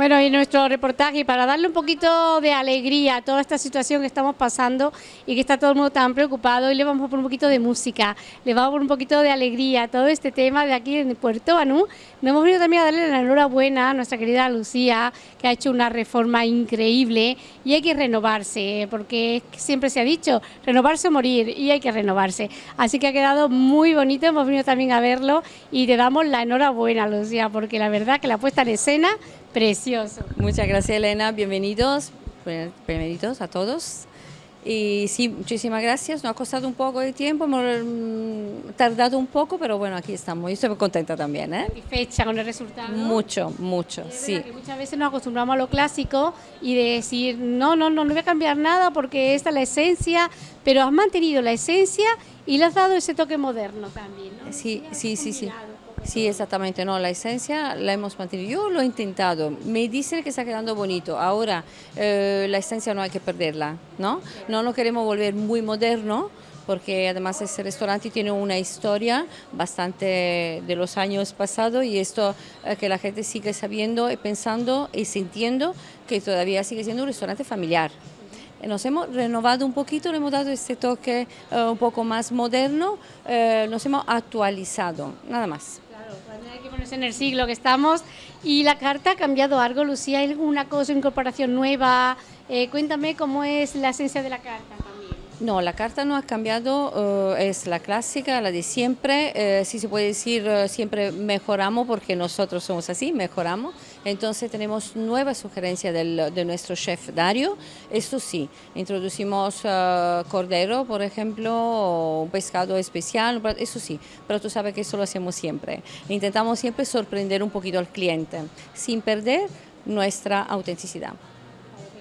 Bueno, y nuestro reportaje, para darle un poquito de alegría a toda esta situación que estamos pasando y que está todo el mundo tan preocupado, y le vamos a poner un poquito de música, le vamos a poner un poquito de alegría a todo este tema de aquí en Puerto Banú. Nos hemos venido también a darle la enhorabuena a nuestra querida Lucía, que ha hecho una reforma increíble y hay que renovarse, porque siempre se ha dicho, renovarse o morir, y hay que renovarse. Así que ha quedado muy bonito, hemos venido también a verlo y te damos la enhorabuena, Lucía, porque la verdad que la puesta en escena Precioso. Muchas gracias Elena, bienvenidos, bienvenidos a todos. Y sí, muchísimas gracias, nos ha costado un poco de tiempo, hemos mm, tardado un poco, pero bueno, aquí estamos. Yo estoy muy contenta también. ¿eh? ¿Satisfecha con el resultado? Mucho, mucho, sí. muchas veces nos acostumbramos a lo clásico y de decir, no, no, no, no voy a cambiar nada porque esta es la esencia, pero has mantenido la esencia y le has dado ese toque moderno también. ¿no? Sí, sí, sí, sí. Sí, exactamente, no, la esencia la hemos mantenido. Yo lo he intentado, me dicen que está quedando bonito. Ahora, eh, la esencia no hay que perderla, ¿no? No lo queremos volver muy moderno, porque además ese restaurante tiene una historia bastante de los años pasados y esto eh, que la gente sigue sabiendo y pensando y sintiendo que todavía sigue siendo un restaurante familiar. Nos hemos renovado un poquito, le hemos dado este toque eh, un poco más moderno, nos hemos actualizado, nada más hay que ponerse en el siglo que estamos. ¿Y la carta ha cambiado algo, Lucía? ¿Hay alguna cosa, incorporación nueva? Eh, cuéntame cómo es la esencia de la carta. No, la carta no ha cambiado, eh, es la clásica, la de siempre. Eh, si se puede decir, eh, siempre mejoramos porque nosotros somos así, mejoramos. Entonces tenemos nuevas sugerencias de nuestro chef Dario. Esto sí, introducimos cordero, por ejemplo, o un pescado especial, eso sí, pero tú sabes que eso lo hacemos siempre. Intentamos siempre sorprender un poquito al cliente, sin perder nuestra autenticidad.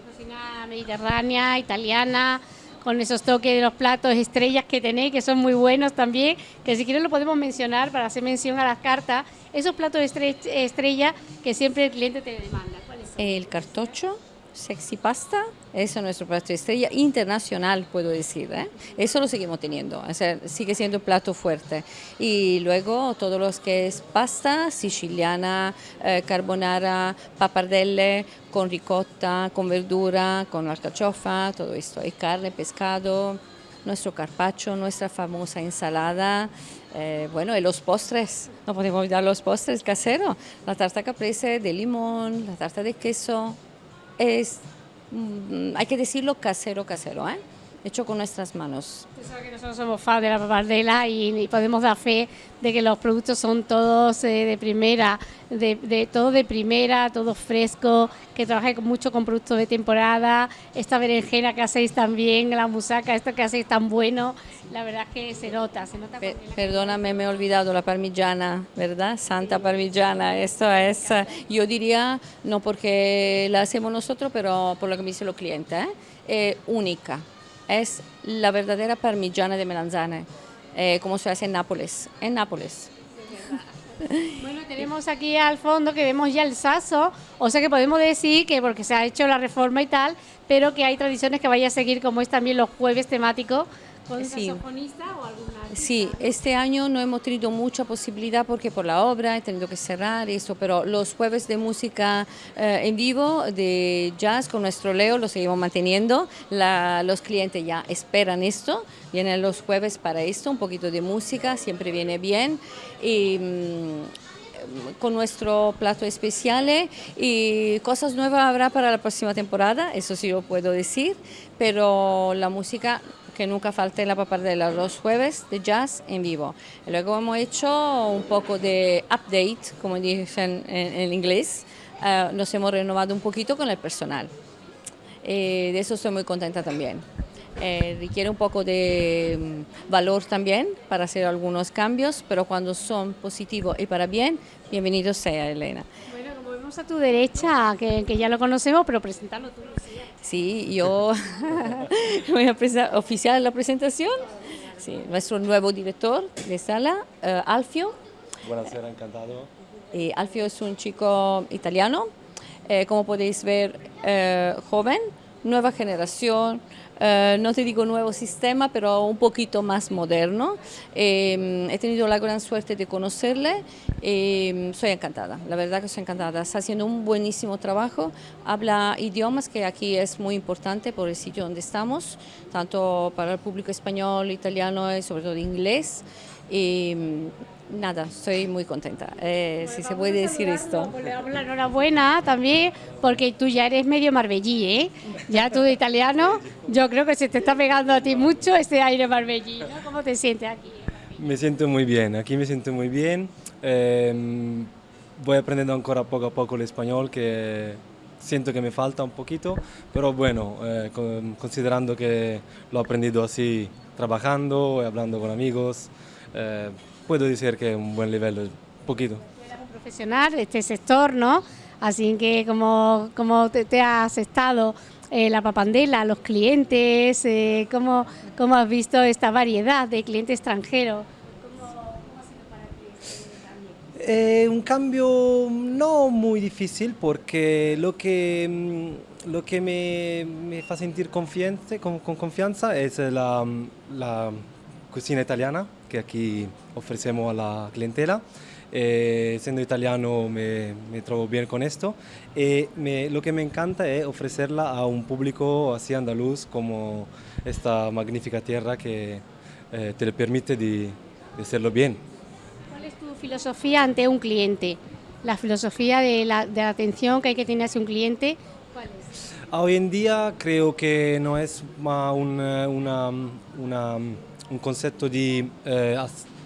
Cocina mediterránea, italiana con esos toques de los platos estrellas que tenéis, que son muy buenos también, que si quieres lo podemos mencionar para hacer mención a las cartas, esos platos estrella que siempre el cliente te demanda. ¿Cuáles son? El cartocho, Sexy Pasta, eso es nuestro plato estrella internacional, puedo decir. ¿eh? Eso lo seguimos teniendo, o sea, sigue siendo plato fuerte. Y luego todo lo que es pasta siciliana, eh, carbonara, papardelle, con ricotta, con verdura, con alcachofa, todo esto. Y carne, pescado, nuestro carpaccio, nuestra famosa ensalada. Eh, bueno, y los postres, no podemos olvidar los postres caseros, la tarta caprese de limón, la tarta de queso, es, mm, hay que decirlo, casero, casero, ¿eh? Hecho con nuestras manos. Que nosotros somos fans de la papardela y, podemos dar fe de que los productos son todos eh, de primera, de, todo de primera, todo fresco, que trabajé mucho con productos de temporada, esta berenjena que hacéis también, la musaca, esto que hacéis tan bueno, la verdad que se nota, se nota. perdóname, me he olvidado la parmigiana, ¿verdad? Santa parmigiana, esto es, yo diría, no porque la hacemos nosotros, pero por lo que me dicen los clientes, ¿eh? única es la verdadera parmigiana de melanzane, eh, como se hace en Nápoles. En Nápoles. Bueno, tenemos aquí al fondo que vemos ya el saso, o sea que podemos decir que porque se ha hecho la reforma y tal, pero que hay tradiciones que vaya a seguir como es también los jueves temáticos con sí. o alguna Sí, este año no hemos tenido mucha posibilidad porque por la obra he tenido que cerrar eso, pero los jueves de música eh, en vivo de jazz con nuestro Leo lo seguimos manteniendo. los clientes ya esperan esto, vienen los jueves para esto, un poquito de música, siempre viene bien. Y, mm, con nuestro plato especial y cosas nuevas habrá para la próxima temporada, eso sí lo puedo decir, pero la música que nunca falte la papardela los jueves de jazz en vivo. Luego hemos hecho un poco de update, como dicen en, inglés, eh, nos hemos renovado un poquito con el personal. Eh, de eso estoy muy contenta también. Eh, requiere un poco de mm, valor también para hacer algunos cambios, pero cuando son positivos y para bien, bienvenido sea Elena. Bueno, como vemos a tu derecha, que, que ya lo conocemos, pero presentarlo tú. Sí, yo voy a oficiar la presentación. Sí, nuestro nuevo director de sala, uh, Alfio. Buonasera, encantado. Y Alfio es un chico italiano, eh, como podéis ver, eh, joven, nueva generación, eh, no te digo nuevo sistema, pero un poquito más moderno. Eh, he tenido la gran suerte de conocerle, eh, soy encantada, la verdad que soy encantada. Está haciendo un buenísimo trabajo, habla idiomas que aquí es muy importante por el sitio donde estamos, tanto para el público español, italiano y sobre todo inglés. Nada, estoy muy contenta, eh, si se puede decir esto. Le damos la enhorabuena también, porque tú ya eres medio marbellí, ¿eh? Ya tú de italiano, yo creo que se te está pegando a ti mucho este aire marbellí, ¿no? ¿Cómo te sientes aquí? Me siento muy bien, aquí me siento muy bien. Em, voy aprendiendo ancora poco a poco el español, que siento que me falta un poquito, pero bueno, eh, considerando que lo he aprendido así, trabajando, hablando con amigos, eh, puedo decir que es un buen nivel, un poquito. Eres un profesional de este sector, ¿no? Así que como, como te, ha has estado eh, la papandela, los clientes, eh, ¿cómo, ¿cómo, has visto esta variedad de clientes extranjeros? ¿Cómo, ha sido para ti este un cambio no muy difícil porque lo que, mm, lo que me, me hace sentir confianza, con, con confianza es la, la cocina italiana que aquí ofrecemos a la clientela. Eh, siendo italiano me, me, trovo bien con esto y me, lo que me encanta es ofrecerla a un público así andaluz como esta magnífica tierra que eh, te le permite de, de, hacerlo bien. ¿Cuál es tu filosofía ante un cliente? La filosofía de la, de la atención que hay que tener hacia un cliente, ¿cuál es? Hoy en día creo que no es un, una, una un concepto di eh,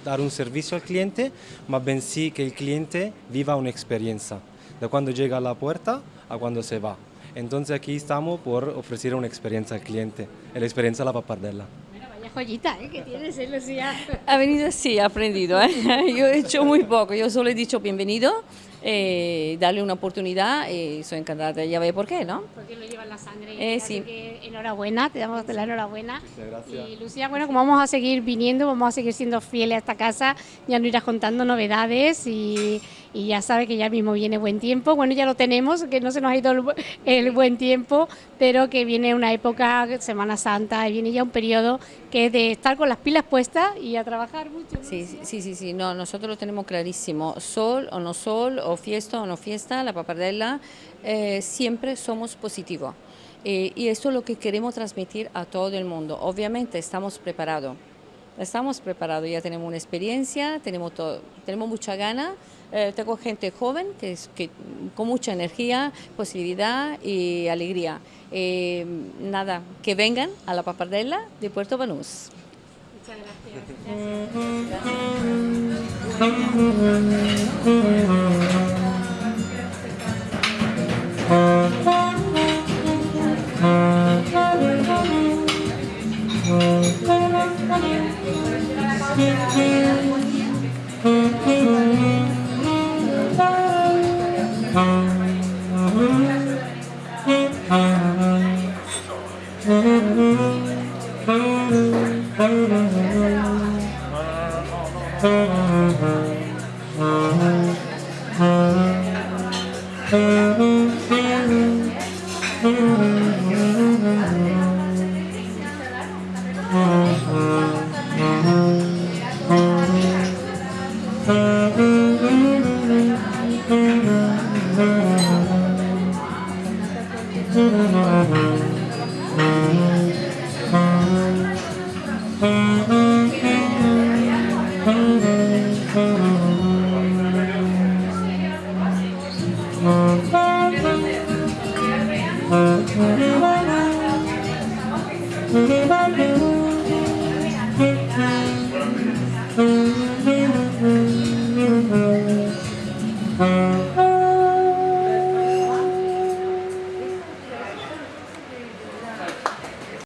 dar un servicio al cliente, ma bensì che il cliente viva un'esperienza, da quando llega a la puerta a cuando se va. Entonces aquí estamos por ofrecer una experiencia al cliente, la experiencia de la papardella. Vaya joyita ¿eh? que tienes, ¿eh, Lucía? Ha venido así, ha aprendido. ¿eh? Yo he hecho muy poco, yo solo he dicho bienvenido eh, darle una oportunidad y soy encantada, ya ve por qué, ¿no? Porque lo lleva en la sangre. Eh, sí. enhorabuena, te damos la enhorabuena. Muchas gracias. Y Lucía, bueno, como vamos a seguir viniendo, vamos a seguir siendo fieles a esta casa, ya nos irás contando novedades y, y ya sabe que ya mismo viene buen tiempo. Bueno, ya lo tenemos, que no se nos ha ido el, el buen tiempo, pero que viene una época, Semana Santa, y viene ya un periodo que de estar con las pilas puestas y a trabajar mucho. Sí, sí, sí, sí, no, nosotros lo tenemos clarísimo, sol o no sol, o fiesta o no fiesta, la papardella, eh, siempre somos positivos. Eh, y esto es lo que queremos transmitir a todo el mundo. Obviamente estamos preparados, estamos preparados, ya tenemos una experiencia, tenemos, todo, tenemos mucha gana, eh, tengo gente joven que, es, que con mucha energía, posibilidad y alegría. Eh, nada, que vengan a la papardella de Puerto Banús. Muchas Thank Mm-hmm.